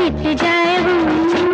मिट जाए जाऊँ